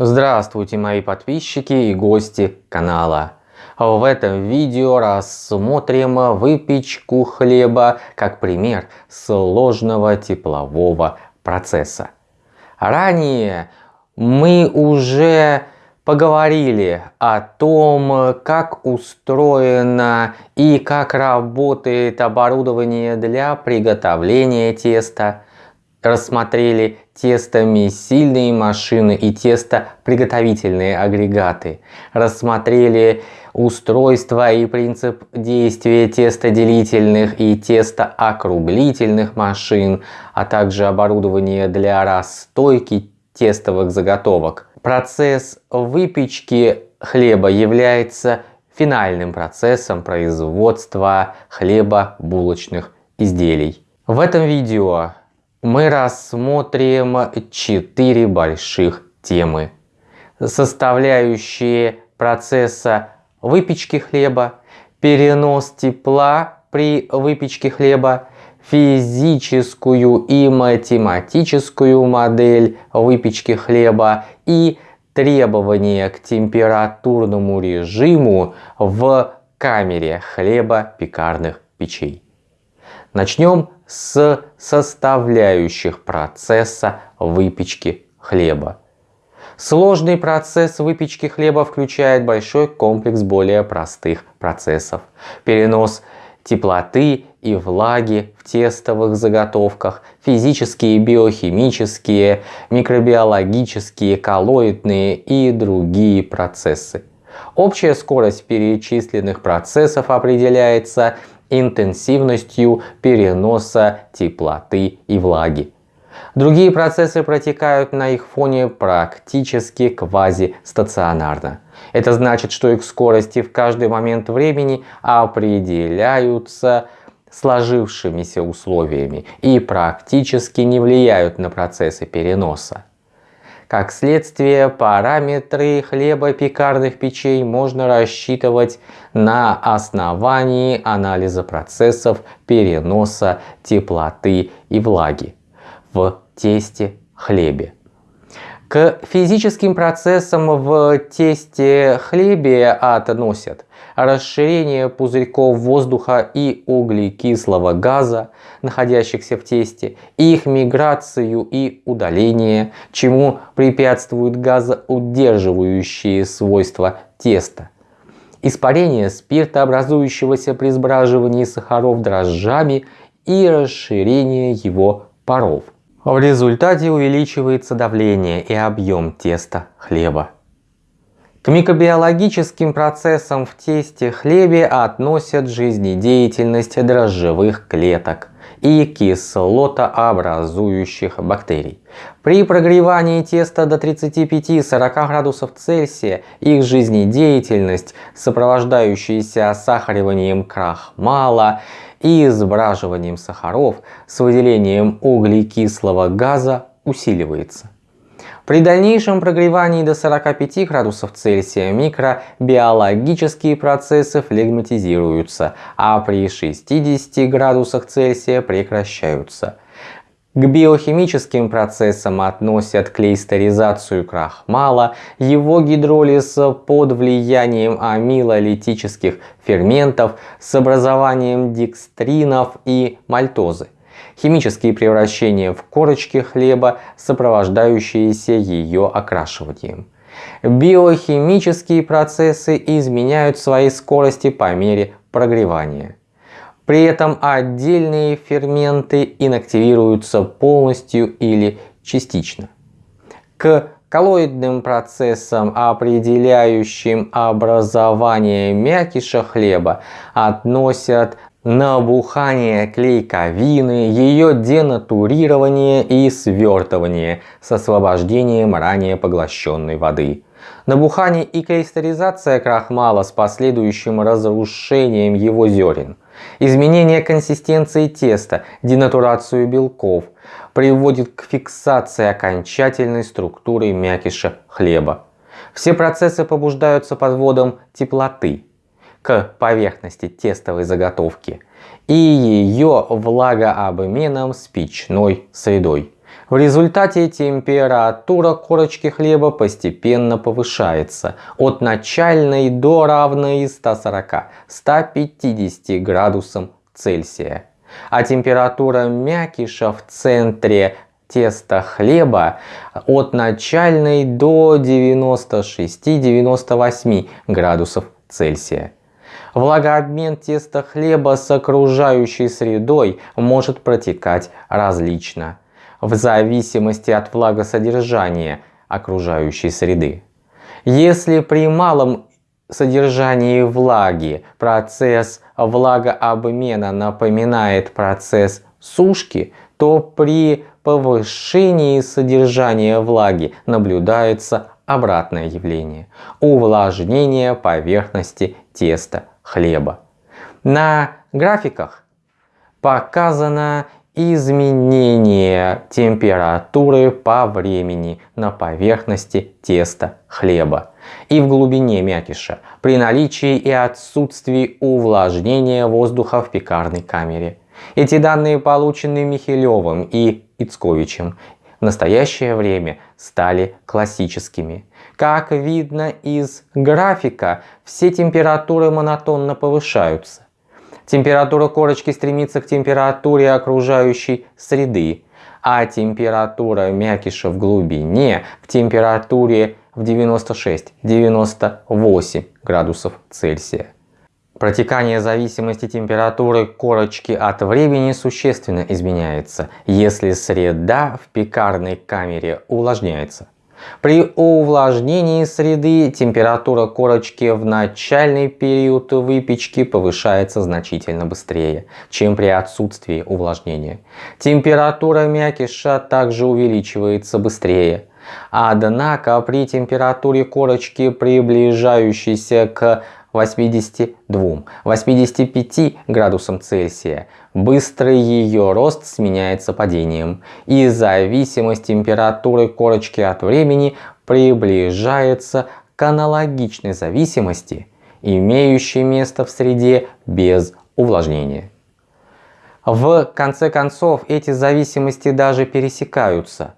Здравствуйте мои подписчики и гости канала. В этом видео рассмотрим выпечку хлеба как пример сложного теплового процесса. Ранее мы уже поговорили о том, как устроено и как работает оборудование для приготовления теста, рассмотрели тестомесильные машины и тестоприготовительные агрегаты, рассмотрели устройство и принцип действия тестоделительных и тестоокруглительных машин, а также оборудование для расстойки тестовых заготовок. Процесс выпечки хлеба является финальным процессом производства хлебобулочных изделий. В этом видео мы рассмотрим четыре больших темы, составляющие процесса выпечки хлеба, перенос тепла при выпечке хлеба, физическую и математическую модель выпечки хлеба и требования к температурному режиму в камере хлебопекарных печей. Начнем с составляющих процесса выпечки хлеба. Сложный процесс выпечки хлеба включает большой комплекс более простых процессов. Перенос теплоты и влаги в тестовых заготовках, физические, биохимические, микробиологические, коллоидные и другие процессы. Общая скорость перечисленных процессов определяется интенсивностью переноса теплоты и влаги. Другие процессы протекают на их фоне практически квазистационарно. Это значит, что их скорости в каждый момент времени определяются сложившимися условиями и практически не влияют на процессы переноса. Как следствие, параметры хлебопекарных печей можно рассчитывать на основании анализа процессов переноса теплоты и влаги в тесте хлебе. К физическим процессам в тесте хлебе относят расширение пузырьков воздуха и углекислого газа, находящихся в тесте, их миграцию и удаление, чему препятствуют газоудерживающие свойства теста. Испарение спирта, образующегося при сбраживании сахаров дрожжами и расширение его паров. В результате увеличивается давление и объем теста хлеба. К микробиологическим процессам в тесте хлебе относят жизнедеятельность дрожжевых клеток и кислотообразующих бактерий. При прогревании теста до 35-40 градусов Цельсия их жизнедеятельность, сопровождающаяся сахариванием крахмала и сбраживанием сахаров с выделением углекислого газа усиливается. При дальнейшем прогревании до 45 градусов Цельсия микробиологические процессы флегматизируются, а при 60 градусах Цельсия прекращаются. К биохимическим процессам относят клейстеризацию крахмала, его гидролиз под влиянием амилолитических ферментов с образованием декстринов и мальтозы, химические превращения в корочки хлеба, сопровождающиеся ее окрашиванием. Биохимические процессы изменяют свои скорости по мере прогревания. При этом отдельные ферменты инактивируются полностью или частично. К коллоидным процессам, определяющим образование мякиша хлеба, относят набухание клейковины, ее денатурирование и свертывание с освобождением ранее поглощенной воды. Набухание и клейстеризация крахмала с последующим разрушением его зерен – Изменение консистенции теста, денатурацию белков приводит к фиксации окончательной структуры мякиша хлеба. Все процессы побуждаются подводом теплоты к поверхности тестовой заготовки и ее влагообменом с печной средой. В результате температура корочки хлеба постепенно повышается от начальной до равной 140-150 градусам Цельсия. А температура мякиша в центре теста хлеба от начальной до 96-98 градусов Цельсия. Влагообмен теста хлеба с окружающей средой может протекать различно, в зависимости от влагосодержания окружающей среды. Если при малом содержании влаги процесс влагообмена напоминает процесс сушки, то при повышении содержания влаги наблюдается обратное явление – увлажнение поверхности теста хлеба. На графиках показано изменение температуры по времени на поверхности теста хлеба и в глубине мякиша при наличии и отсутствии увлажнения воздуха в пекарной камере. Эти данные получены Михелевым и Ицковичем в настоящее время стали классическими. Как видно из графика, все температуры монотонно повышаются. Температура корочки стремится к температуре окружающей среды, а температура мякиша в глубине к температуре в 96-98 градусов Цельсия. Протекание зависимости температуры корочки от времени существенно изменяется, если среда в пекарной камере увлажняется. При увлажнении среды температура корочки в начальный период выпечки повышается значительно быстрее, чем при отсутствии увлажнения. Температура мякиша также увеличивается быстрее. Однако при температуре корочки, приближающейся к 82-85 градусам Цельсия, быстрый ее рост сменяется падением, и зависимость температуры корочки от времени приближается к аналогичной зависимости, имеющей место в среде без увлажнения. В конце концов, эти зависимости даже пересекаются –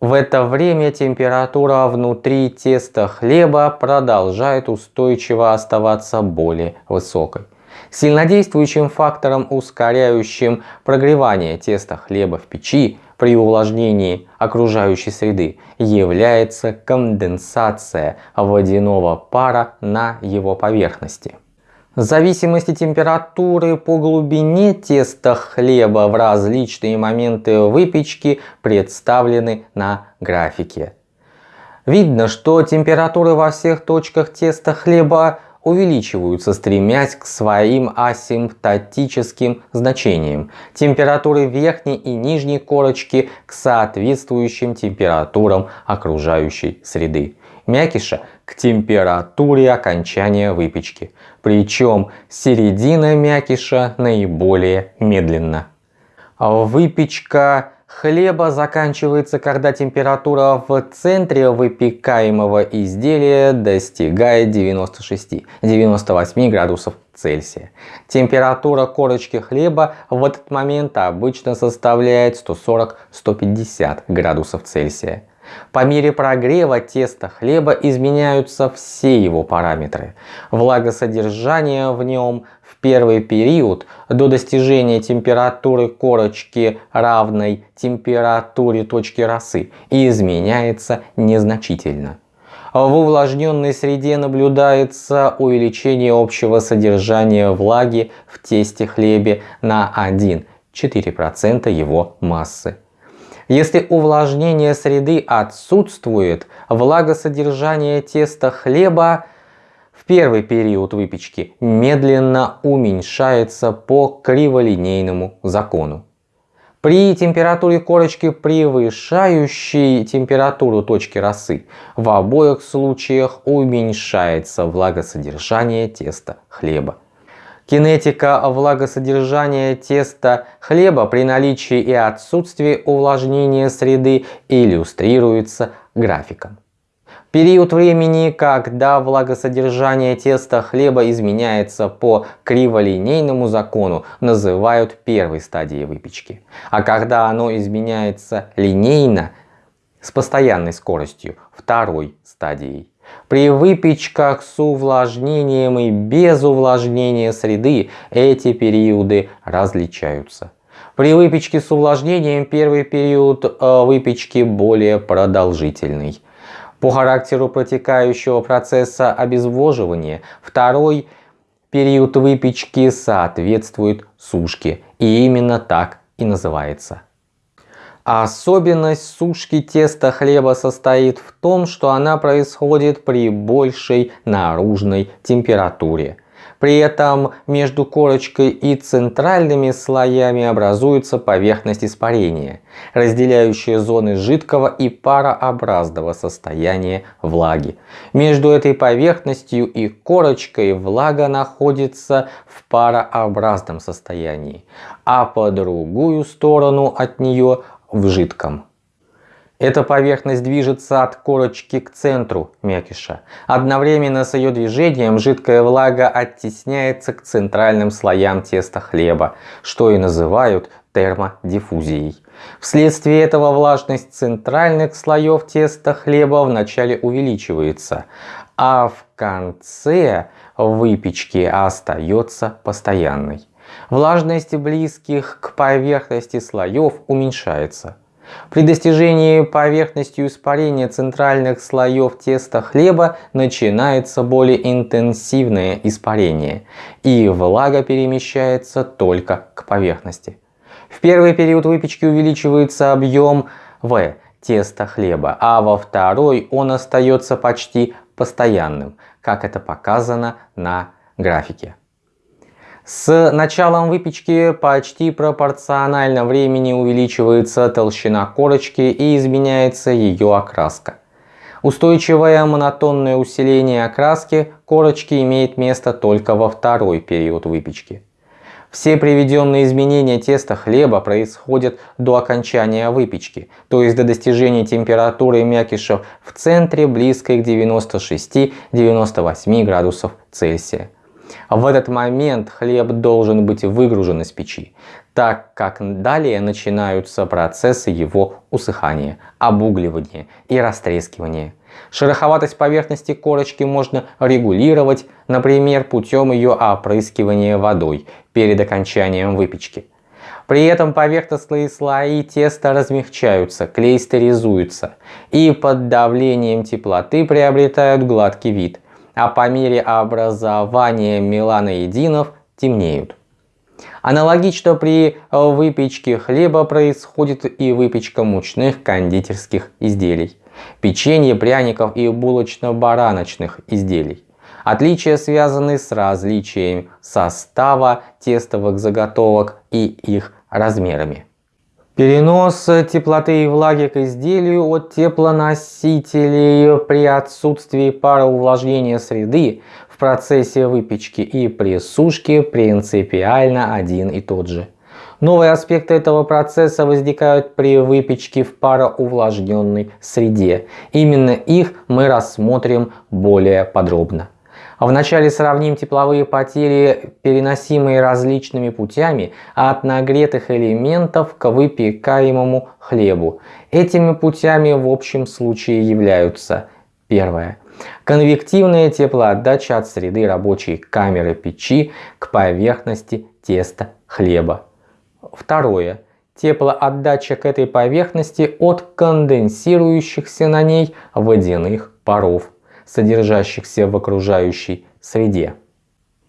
в это время температура внутри теста хлеба продолжает устойчиво оставаться более высокой. Сильнодействующим фактором, ускоряющим прогревание теста хлеба в печи при увлажнении окружающей среды, является конденсация водяного пара на его поверхности. Зависимости температуры по глубине теста хлеба в различные моменты выпечки представлены на графике. Видно, что температуры во всех точках теста хлеба увеличиваются, стремясь к своим асимптотическим значениям. Температуры верхней и нижней корочки к соответствующим температурам окружающей среды мякиша к температуре окончания выпечки. Причем середина мякиша наиболее медленно. Выпечка хлеба заканчивается, когда температура в центре выпекаемого изделия достигает 96-98 градусов Цельсия. Температура корочки хлеба в этот момент обычно составляет 140-150 градусов Цельсия. По мере прогрева теста хлеба изменяются все его параметры. Влагосодержание в нем в первый период до достижения температуры корочки равной температуре точки росы изменяется незначительно. В увлажненной среде наблюдается увеличение общего содержания влаги в тесте хлебе на 1-4% его массы. Если увлажнение среды отсутствует, влагосодержание теста хлеба в первый период выпечки медленно уменьшается по криволинейному закону. При температуре корочки, превышающей температуру точки росы, в обоих случаях уменьшается влагосодержание теста хлеба. Кинетика влагосодержания теста хлеба при наличии и отсутствии увлажнения среды иллюстрируется графиком. Период времени, когда влагосодержание теста хлеба изменяется по криволинейному закону, называют первой стадией выпечки. А когда оно изменяется линейно, с постоянной скоростью, второй стадией. При выпечках с увлажнением и без увлажнения среды эти периоды различаются. При выпечке с увлажнением первый период э, выпечки более продолжительный. По характеру протекающего процесса обезвоживания второй период выпечки соответствует сушке и именно так и называется. Особенность сушки теста хлеба состоит в том, что она происходит при большей наружной температуре. При этом между корочкой и центральными слоями образуется поверхность испарения, разделяющая зоны жидкого и парообразного состояния влаги. Между этой поверхностью и корочкой влага находится в парообразном состоянии, а по другую сторону от нее в жидком. Эта поверхность движется от корочки к центру мякиша. Одновременно с ее движением жидкая влага оттесняется к центральным слоям теста хлеба, что и называют термодиффузией. Вследствие этого влажность центральных слоев теста хлеба вначале увеличивается, а в конце выпечки остается постоянной. Влажность близких к поверхности слоев уменьшается. При достижении поверхностью испарения центральных слоев теста хлеба начинается более интенсивное испарение, и влага перемещается только к поверхности. В первый период выпечки увеличивается объем В теста хлеба, а во второй он остается почти постоянным, как это показано на графике. С началом выпечки почти пропорционально времени увеличивается толщина корочки и изменяется ее окраска. Устойчивое монотонное усиление окраски корочки имеет место только во второй период выпечки. Все приведенные изменения теста хлеба происходят до окончания выпечки, то есть до достижения температуры мякишев в центре близкой к 96-98 градусов Цельсия. В этот момент хлеб должен быть выгружен из печи, так как далее начинаются процессы его усыхания, обугливания и растрескивания. Шероховатость поверхности корочки можно регулировать, например, путем ее опрыскивания водой перед окончанием выпечки. При этом поверхностные слои теста размягчаются, клейстеризуются и под давлением теплоты приобретают гладкий вид – а по мере образования меланоидинов темнеют. Аналогично при выпечке хлеба происходит и выпечка мучных кондитерских изделий, печенья, пряников и булочно-бараночных изделий. Отличия связаны с различием состава тестовых заготовок и их размерами. Перенос теплоты и влаги к изделию от теплоносителей при отсутствии пароувлажнения среды в процессе выпечки и при сушке принципиально один и тот же. Новые аспекты этого процесса возникают при выпечке в пароувлажненной среде. Именно их мы рассмотрим более подробно. Вначале сравним тепловые потери, переносимые различными путями от нагретых элементов к выпекаемому хлебу. Этими путями в общем случае являются Первое. Конвективная теплоотдача от среды рабочей камеры печи к поверхности теста хлеба. Второе. Теплоотдача к этой поверхности от конденсирующихся на ней водяных паров содержащихся в окружающей среде.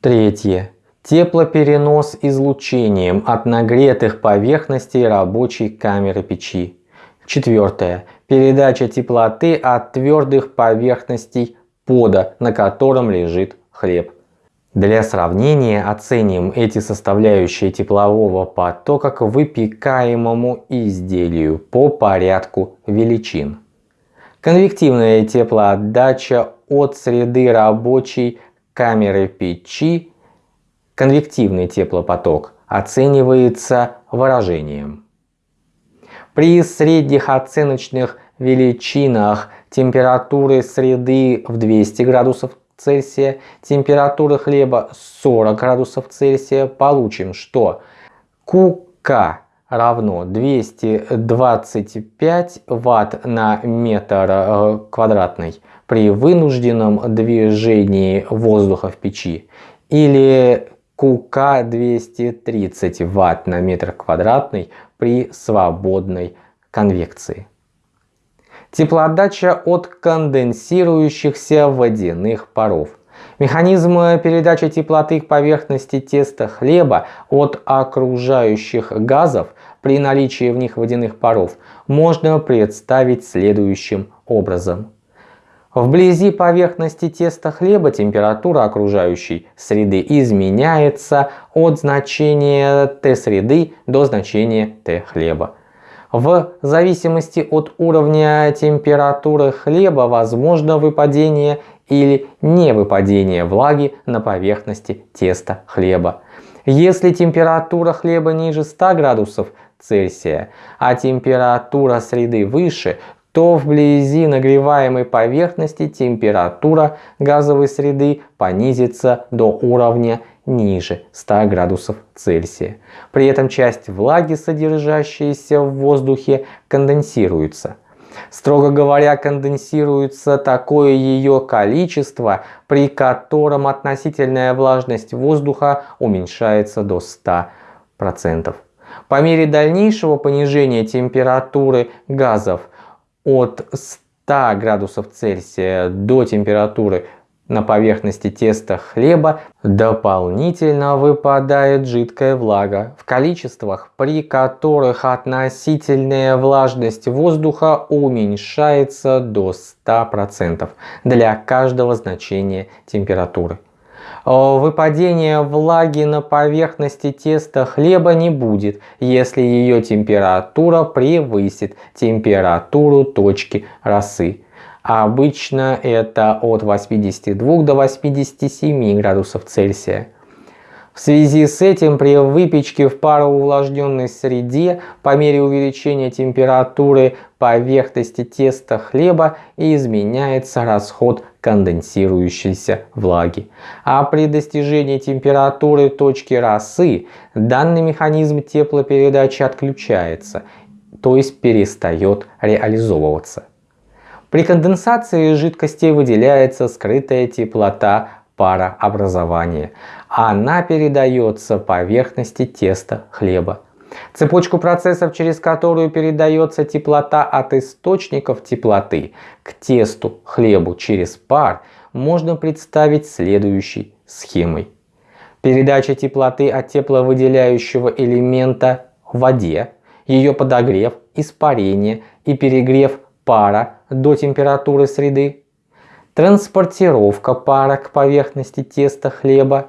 Третье. Теплоперенос излучением от нагретых поверхностей рабочей камеры печи. Четвертое. Передача теплоты от твердых поверхностей пода, на котором лежит хлеб. Для сравнения оценим эти составляющие теплового потока к выпекаемому изделию по порядку величин. Конвективная теплоотдача от среды рабочей камеры печи, конвективный теплопоток, оценивается выражением. При средних оценочных величинах температуры среды в 200 градусов Цельсия, температура хлеба 40 градусов Цельсия, получим, что КК равно 225 Ватт на метр э, квадратный при вынужденном движении воздуха в печи или КК 230 Ватт на метр квадратный при свободной конвекции. Теплоотдача от конденсирующихся водяных паров. Механизм передачи теплоты к поверхности теста хлеба от окружающих газов при наличии в них водяных паров можно представить следующим образом. Вблизи поверхности теста хлеба температура окружающей среды изменяется от значения Т среды до значения Т хлеба. В зависимости от уровня температуры хлеба возможно выпадение или невыпадение влаги на поверхности теста хлеба. Если температура хлеба ниже 100 градусов Цельсия, а температура среды выше, то вблизи нагреваемой поверхности температура газовой среды понизится до уровня ниже 100 градусов Цельсия. При этом часть влаги, содержащаяся в воздухе, конденсируется. Строго говоря, конденсируется такое ее количество, при котором относительная влажность воздуха уменьшается до 100%. По мере дальнейшего понижения температуры газов от 100 градусов Цельсия до температуры на поверхности теста хлеба дополнительно выпадает жидкая влага в количествах, при которых относительная влажность воздуха уменьшается до 100% для каждого значения температуры. Выпадения влаги на поверхности теста хлеба не будет, если ее температура превысит температуру точки росы а обычно это от 82 до 87 градусов Цельсия. В связи с этим при выпечке в пароувлажненной среде по мере увеличения температуры поверхности теста хлеба изменяется расход конденсирующейся влаги. А при достижении температуры точки росы данный механизм теплопередачи отключается, то есть перестает реализовываться. При конденсации жидкостей выделяется скрытая теплота парообразования. Она передается поверхности теста хлеба. Цепочку процессов, через которую передается теплота от источников теплоты к тесту хлебу через пар, можно представить следующей схемой. Передача теплоты от тепловыделяющего элемента в воде, ее подогрев, испарение и перегрев пара до температуры среды, транспортировка пара к поверхности теста хлеба,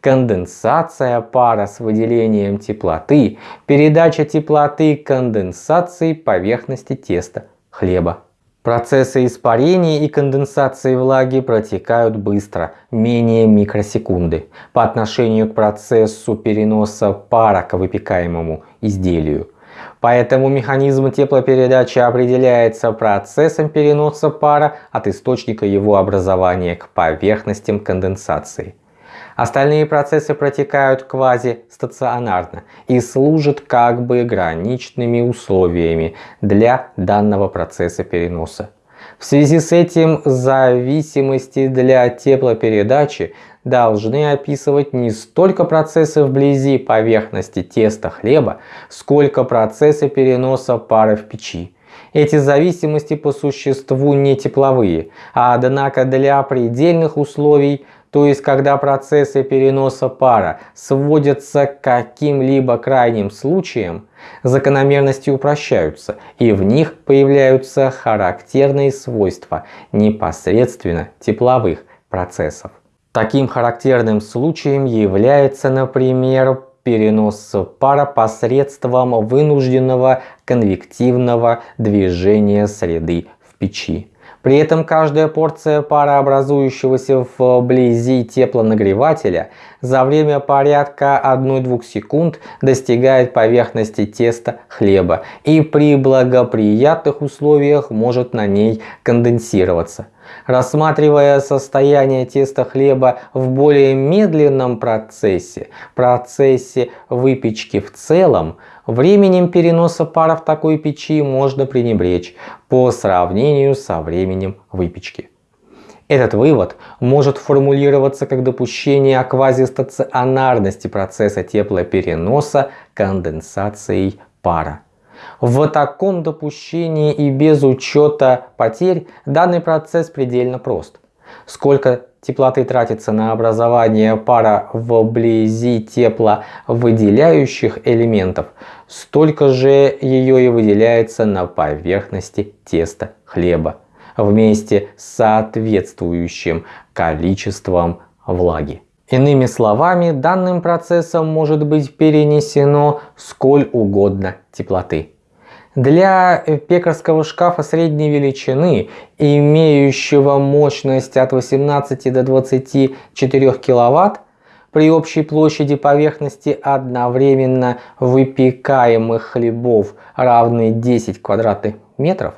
конденсация пара с выделением теплоты, передача теплоты конденсации поверхности теста хлеба. Процессы испарения и конденсации влаги протекают быстро, менее микросекунды, по отношению к процессу переноса пара к выпекаемому изделию. Поэтому механизм теплопередачи определяется процессом переноса пара от источника его образования к поверхностям конденсации. Остальные процессы протекают квазистационарно и служат как бы граничными условиями для данного процесса переноса. В связи с этим зависимости для теплопередачи должны описывать не столько процессы вблизи поверхности теста хлеба, сколько процессы переноса пара в печи. Эти зависимости по существу не тепловые, а однако для предельных условий, то есть когда процессы переноса пара сводятся к каким-либо крайним случаям, закономерности упрощаются и в них появляются характерные свойства непосредственно тепловых процессов. Таким характерным случаем является, например, перенос пара посредством вынужденного конвективного движения среды в печи. При этом каждая порция парообразующегося вблизи теплонагревателя за время порядка 1-2 секунд достигает поверхности теста хлеба и при благоприятных условиях может на ней конденсироваться. Рассматривая состояние теста хлеба в более медленном процессе, процессе выпечки в целом, временем переноса пара в такой печи можно пренебречь по сравнению со временем выпечки. Этот вывод может формулироваться как допущение о квазистационарности процесса теплопереноса конденсацией пара. В таком допущении и без учета потерь данный процесс предельно прост. Сколько теплоты тратится на образование пара вблизи тепловыделяющих элементов, столько же ее и выделяется на поверхности теста хлеба вместе с соответствующим количеством влаги. Иными словами, данным процессом может быть перенесено сколь угодно теплоты. Для пекарского шкафа средней величины, имеющего мощность от 18 до 24 кВт, при общей площади поверхности одновременно выпекаемых хлебов равной 10 квадратных метров,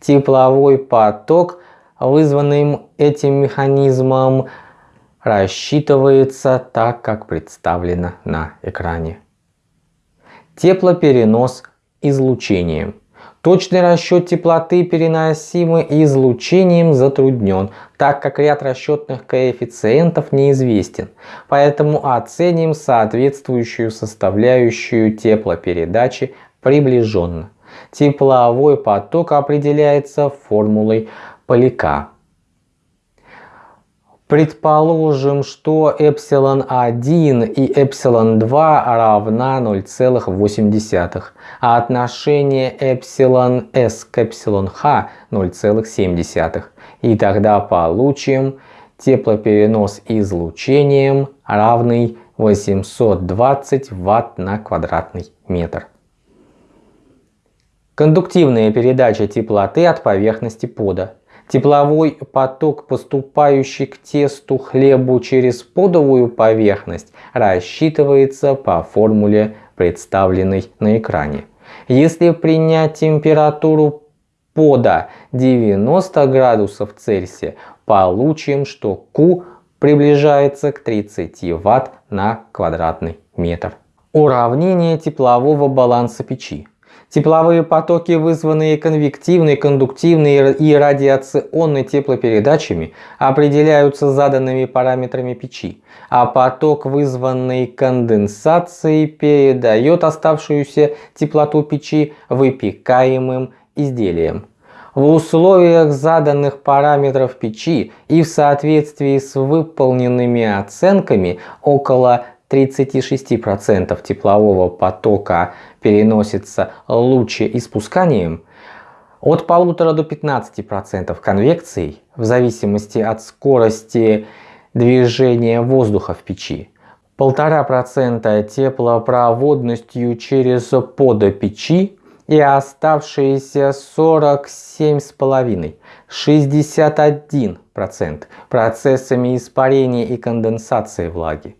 тепловой поток, вызванный этим механизмом, рассчитывается так, как представлено на экране. Теплоперенос излучением. Точный расчет теплоты, переносимый излучением, затруднен, так как ряд расчетных коэффициентов неизвестен. Поэтому оценим соответствующую составляющую теплопередачи приближенно. Тепловой поток определяется формулой Поляка. Предположим, что ε1 и ε2 равна 0,8, а отношение εs к εh 0,7. И тогда получим теплоперенос излучением равный 820 Вт на квадратный метр. Кондуктивная передача теплоты от поверхности пода. Тепловой поток, поступающий к тесту хлебу через подовую поверхность, рассчитывается по формуле, представленной на экране. Если принять температуру пода 90 градусов Цельсия, получим, что Q приближается к 30 Вт на квадратный метр. Уравнение теплового баланса печи. Тепловые потоки, вызванные конвективной, кондуктивной и радиационной теплопередачами, определяются заданными параметрами печи, а поток, вызванный конденсацией, передает оставшуюся теплоту печи выпекаемым изделием. В условиях заданных параметров печи и в соответствии с выполненными оценками около 36% теплового потока переносится лучеиспусканием, от 1,5 до 15% конвекцией в зависимости от скорости движения воздуха в печи, 1,5% теплопроводностью через подо печи и оставшиеся 47,5% 61% процессами испарения и конденсации влаги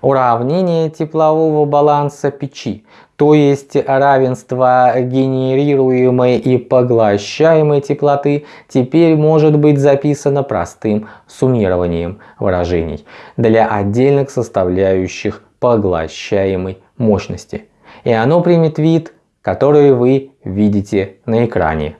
уравнение теплового баланса печи, то есть равенство генерируемой и поглощаемой теплоты, теперь может быть записано простым суммированием выражений для отдельных составляющих поглощаемой мощности. И оно примет вид, который вы видите на экране.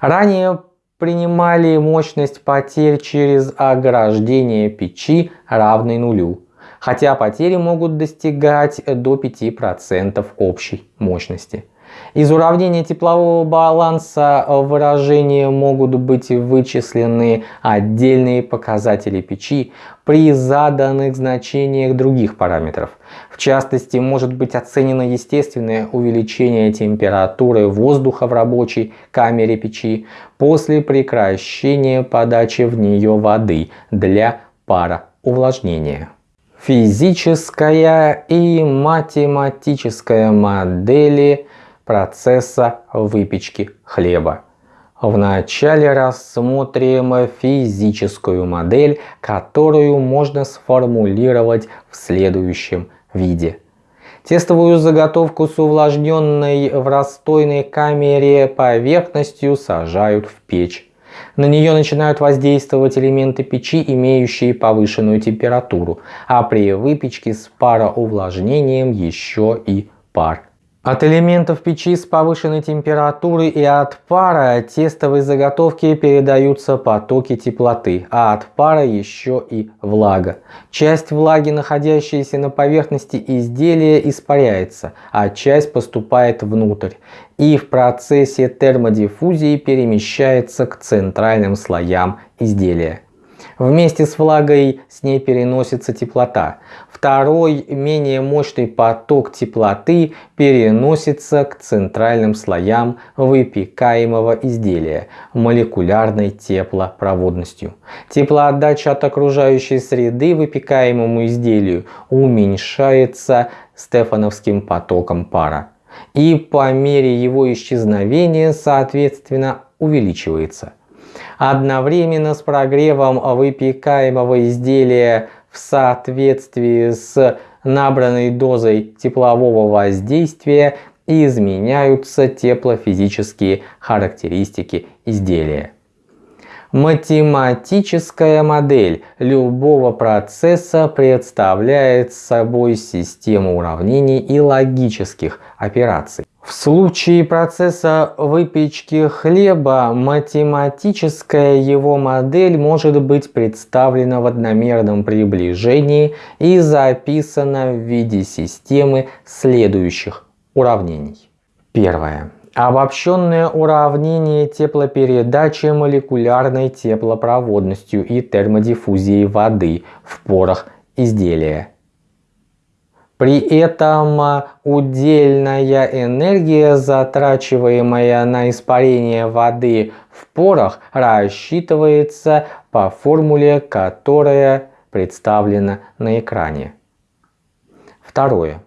Ранее принимали мощность потерь через ограждение печи равной нулю хотя потери могут достигать до 5% общей мощности. Из уравнения теплового баланса выражения могут быть вычислены отдельные показатели печи при заданных значениях других параметров. В частности, может быть оценено естественное увеличение температуры воздуха в рабочей камере печи после прекращения подачи в нее воды для пароувлажнения. Физическая и математическая модели процесса выпечки хлеба. Вначале рассмотрим физическую модель, которую можно сформулировать в следующем виде. Тестовую заготовку с увлажненной в расстойной камере поверхностью сажают в печь. На нее начинают воздействовать элементы печи, имеющие повышенную температуру, а при выпечке с пароувлажнением еще и пар. От элементов печи с повышенной температурой и от пара тестовой заготовки передаются потоки теплоты, а от пара еще и влага. Часть влаги, находящаяся на поверхности изделия, испаряется, а часть поступает внутрь и в процессе термодиффузии перемещается к центральным слоям изделия. Вместе с влагой с ней переносится теплота. Второй, менее мощный поток теплоты переносится к центральным слоям выпекаемого изделия молекулярной теплопроводностью. Теплоотдача от окружающей среды выпекаемому изделию уменьшается стефановским потоком пара и по мере его исчезновения соответственно увеличивается. Одновременно с прогревом выпекаемого изделия в соответствии с набранной дозой теплового воздействия изменяются теплофизические характеристики изделия. Математическая модель любого процесса представляет собой систему уравнений и логических операций. В случае процесса выпечки хлеба математическая его модель может быть представлена в одномерном приближении и записана в виде системы следующих уравнений. Первое. Обобщенное уравнение теплопередачи молекулярной теплопроводностью и термодиффузией воды в порах изделия при этом а, удельная энергия, затрачиваемая на испарение воды в порах, рассчитывается по формуле, которая представлена на экране. Второе.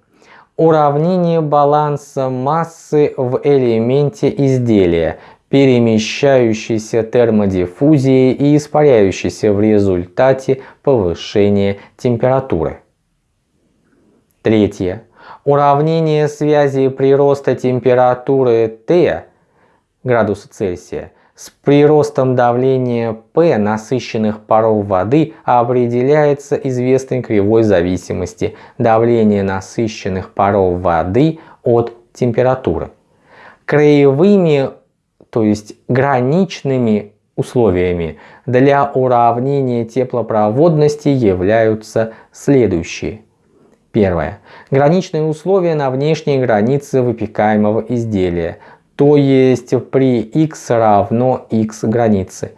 Уравнение баланса массы в элементе изделия, перемещающейся термодиффузией и испаряющейся в результате повышения температуры. Третье. Уравнение связи прироста температуры Т градуса Цельсия с приростом давления P насыщенных паров воды определяется известной кривой зависимости давления насыщенных паров воды от температуры. Краевыми, то есть граничными условиями для уравнения теплопроводности являются следующие. Первое. Граничные условия на внешней границе выпекаемого изделия, то есть при x равно x границы,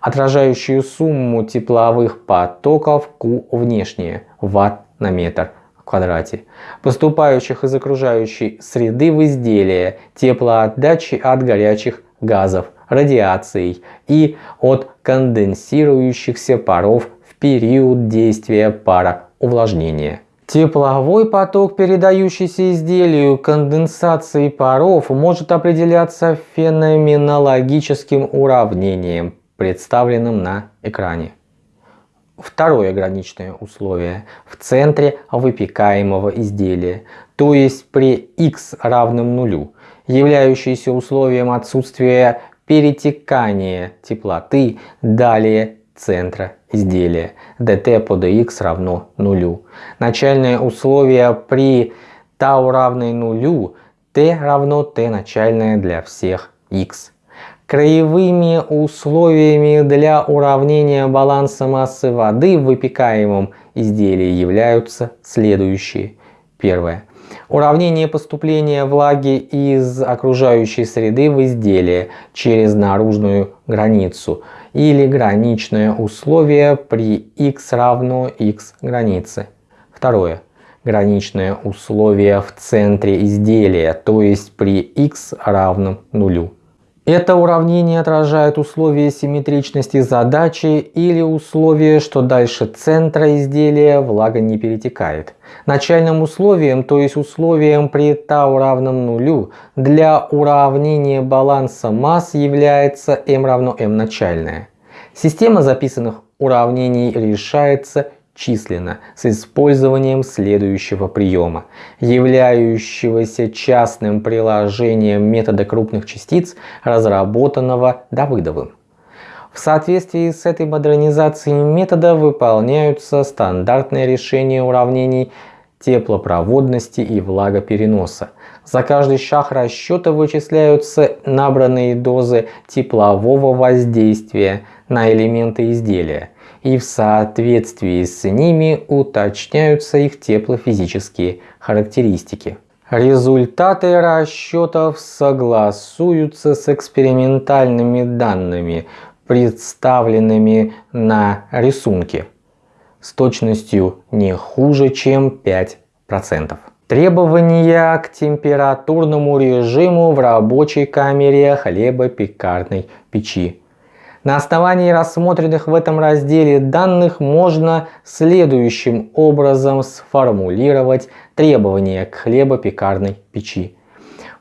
отражающую сумму тепловых потоков Q внешние, Ватт на метр в квадрате, поступающих из окружающей среды в изделие, теплоотдачи от горячих газов, радиацией и от конденсирующихся паров в период действия пара увлажнения. Тепловой поток, передающийся изделию конденсации паров, может определяться феноменологическим уравнением, представленным на экране. Второе граничное условие в центре выпекаемого изделия, то есть при x равном нулю, являющееся условием отсутствия перетекания теплоты, далее центра изделия dt по dx равно нулю. Начальное условие при tau равной нулю t равно t начальное для всех x. Краевыми условиями для уравнения баланса массы воды в выпекаемом изделии являются следующие. Первое. Уравнение поступления влаги из окружающей среды в изделие через наружную границу – или граничное условие при x равно x границы. Второе. Граничное условие в центре изделия, то есть при x равном нулю. Это уравнение отражает условие симметричности задачи или условие, что дальше центра изделия влага не перетекает. Начальным условием, то есть условием при τ равном нулю, для уравнения баланса масс является m равно m начальное. Система записанных уравнений решается численно с использованием следующего приема, являющегося частным приложением метода крупных частиц, разработанного Давыдовым. В соответствии с этой модернизацией метода выполняются стандартные решения уравнений теплопроводности и влагопереноса. За каждый шаг расчета вычисляются набранные дозы теплового воздействия на элементы изделия и в соответствии с ними уточняются их теплофизические характеристики. Результаты расчетов согласуются с экспериментальными данными, представленными на рисунке с точностью не хуже, чем 5%. Требования к температурному режиму в рабочей камере хлебопекарной печи на основании рассмотренных в этом разделе данных можно следующим образом сформулировать требования к хлебопекарной печи.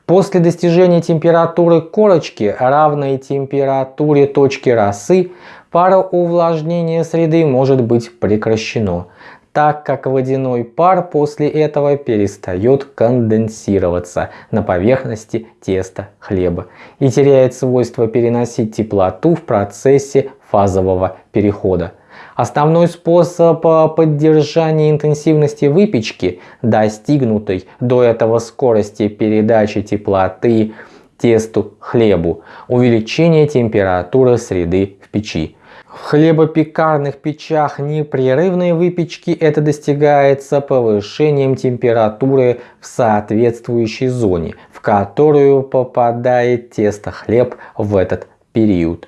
После достижения температуры корочки, равной температуре точки росы, пароувлажнение среды может быть прекращено так как водяной пар после этого перестает конденсироваться на поверхности теста хлеба и теряет свойство переносить теплоту в процессе фазового перехода. Основной способ поддержания интенсивности выпечки, достигнутой до этого скорости передачи теплоты тесту хлебу, увеличение температуры среды в печи. В хлебопекарных печах непрерывной выпечки это достигается повышением температуры в соответствующей зоне, в которую попадает тесто хлеб в этот период.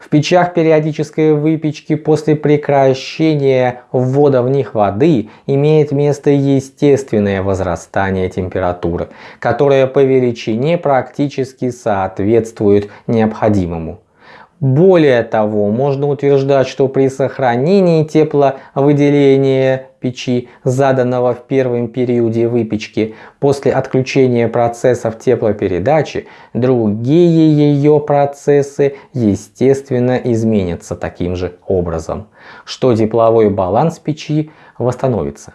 В печах периодической выпечки после прекращения ввода в них воды имеет место естественное возрастание температуры, которое по величине практически соответствует необходимому. Более того, можно утверждать, что при сохранении тепловыделения печи, заданного в первом периоде выпечки, после отключения процессов теплопередачи, другие ее процессы естественно изменятся таким же образом, что тепловой баланс печи восстановится.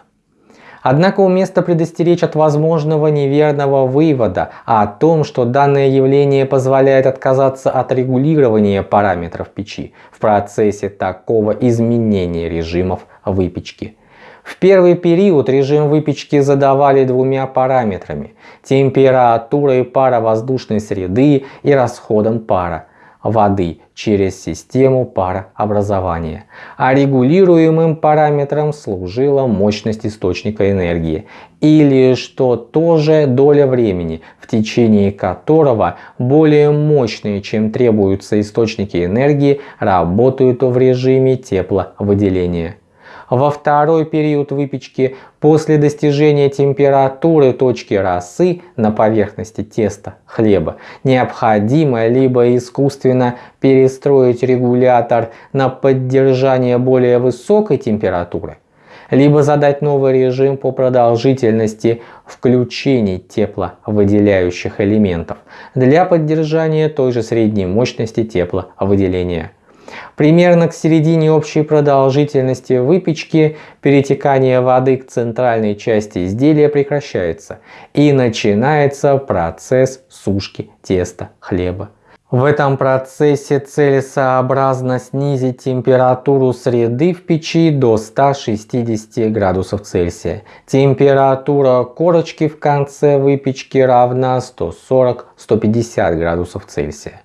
Однако уместно предостеречь от возможного неверного вывода о том, что данное явление позволяет отказаться от регулирования параметров печи в процессе такого изменения режимов выпечки. В первый период режим выпечки задавали двумя параметрами – температурой пара воздушной среды и расходом пара воды через систему парообразования, а регулируемым параметром служила мощность источника энергии, или что тоже доля времени, в течение которого более мощные, чем требуются источники энергии, работают в режиме тепловыделения. Во второй период выпечки после достижения температуры точки росы на поверхности теста хлеба необходимо либо искусственно перестроить регулятор на поддержание более высокой температуры, либо задать новый режим по продолжительности включений тепловыделяющих элементов для поддержания той же средней мощности тепловыделения. Примерно к середине общей продолжительности выпечки перетекание воды к центральной части изделия прекращается и начинается процесс сушки теста хлеба. В этом процессе целесообразно снизить температуру среды в печи до 160 градусов Цельсия. Температура корочки в конце выпечки равна 140-150 градусов Цельсия.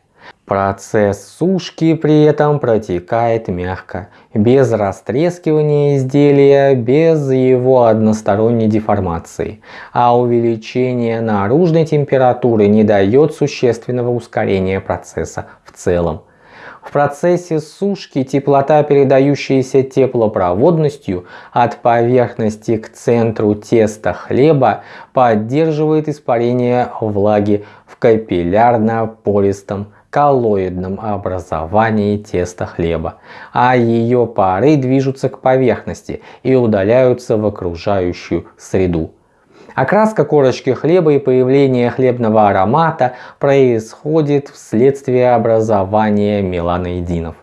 Процесс сушки при этом протекает мягко, без растрескивания изделия, без его односторонней деформации, а увеличение наружной температуры не дает существенного ускорения процесса в целом. В процессе сушки теплота, передающаяся теплопроводностью от поверхности к центру теста хлеба, поддерживает испарение влаги в капиллярно-пористом коллоидном образовании теста хлеба, а ее пары движутся к поверхности и удаляются в окружающую среду. Окраска корочки хлеба и появление хлебного аромата происходит вследствие образования меланоидинов.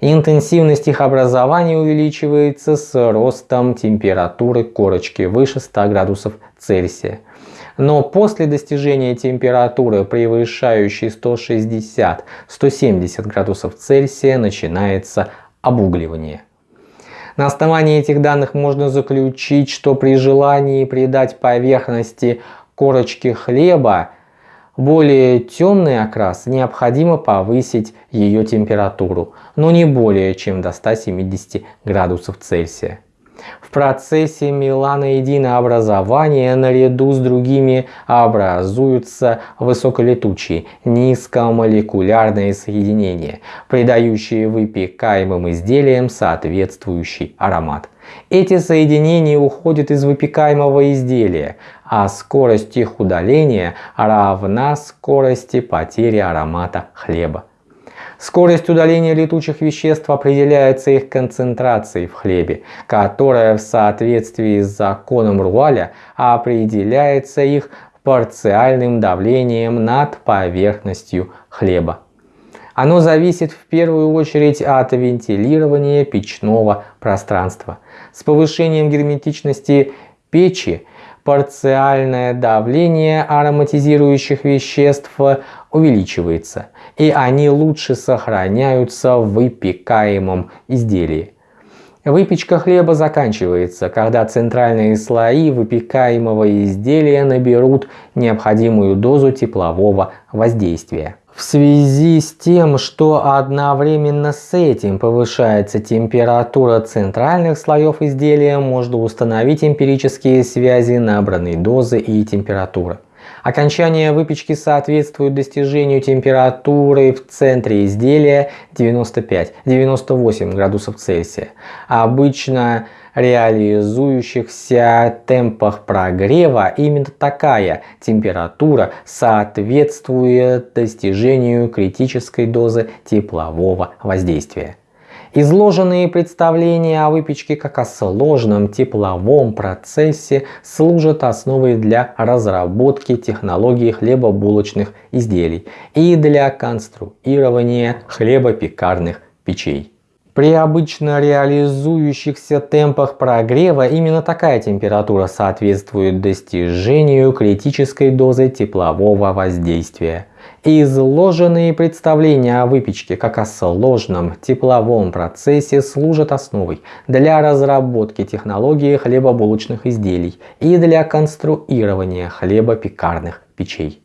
Интенсивность их образования увеличивается с ростом температуры корочки выше 100 градусов Цельсия. Но после достижения температуры, превышающей 160-170 градусов Цельсия, начинается обугливание. На основании этих данных можно заключить, что при желании придать поверхности корочки хлеба более темный окрас, необходимо повысить ее температуру, но не более чем до 170 градусов Цельсия. В процессе меланоидинообразования наряду с другими образуются высоколетучие низкомолекулярные соединения, придающие выпекаемым изделиям соответствующий аромат. Эти соединения уходят из выпекаемого изделия, а скорость их удаления равна скорости потери аромата хлеба. Скорость удаления летучих веществ определяется их концентрацией в хлебе, которая в соответствии с законом Руаля определяется их парциальным давлением над поверхностью хлеба. Оно зависит в первую очередь от вентилирования печного пространства. С повышением герметичности печи парциальное давление ароматизирующих веществ увеличивается, и они лучше сохраняются в выпекаемом изделии. Выпечка хлеба заканчивается, когда центральные слои выпекаемого изделия наберут необходимую дозу теплового воздействия. В связи с тем, что одновременно с этим повышается температура центральных слоев изделия, можно установить эмпирические связи набранной дозы и температуры. Окончание выпечки соответствует достижению температуры в центре изделия 95-98 градусов Цельсия. Обычно реализующихся темпах прогрева именно такая температура соответствует достижению критической дозы теплового воздействия. Изложенные представления о выпечке как о сложном тепловом процессе служат основой для разработки технологий хлебобулочных изделий и для конструирования хлебопекарных печей. При обычно реализующихся темпах прогрева именно такая температура соответствует достижению критической дозы теплового воздействия. Изложенные представления о выпечке как о сложном тепловом процессе служат основой для разработки технологии хлебобулочных изделий и для конструирования хлебопекарных печей.